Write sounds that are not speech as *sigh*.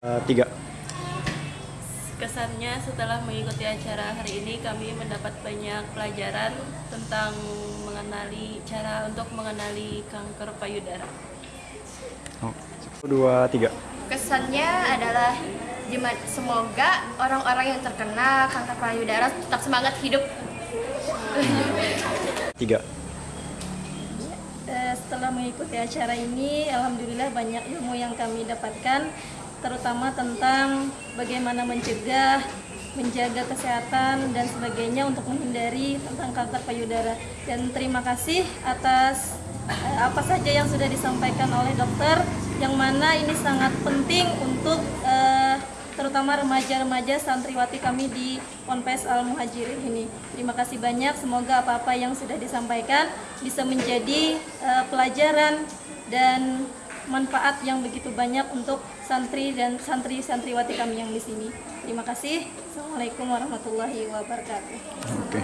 Eh, tiga. Kesannya setelah mengikuti acara hari ini kami mendapat banyak pelajaran tentang mengenali cara untuk mengenali kanker payudara. Oh, dua, tiga. Kesannya adalah semoga orang-orang yang terkena kanker payudara tetap semangat hidup. *laughs* Tiga. Eh, setelah mengikuti acara ini, alhamdulillah banyak ilmu yang kami dapatkan, terutama tentang bagaimana mencegah, menjaga kesehatan dan sebagainya untuk menghindari tentang kanker payudara. Dan terima kasih atas eh, apa saja yang sudah disampaikan oleh dokter, yang mana ini sangat penting untuk eh, terutama remaja-remaja santriwati kami di Ponpes Al Muhajirin ini. Terima kasih banyak. Semoga apa-apa yang sudah disampaikan bisa menjadi eh, pelajaran dan manfaat yang begitu banyak untuk santri dan santri-santriwati kami yang di sini. Terima kasih. Assalamualaikum warahmatullahi wabarakatuh. Oke.